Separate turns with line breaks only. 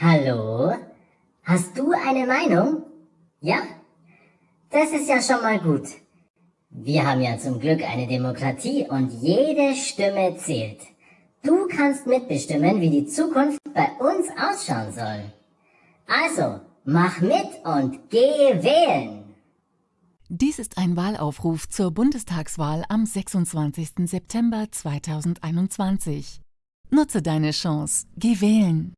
Hallo? Hast du eine Meinung? Ja? Das ist ja schon mal gut. Wir haben ja zum Glück eine Demokratie und jede Stimme zählt. Du kannst mitbestimmen, wie die Zukunft bei uns ausschauen soll. Also, mach mit und geh wählen!
Dies ist ein Wahlaufruf zur Bundestagswahl am 26. September 2021. Nutze deine Chance. Geh wählen!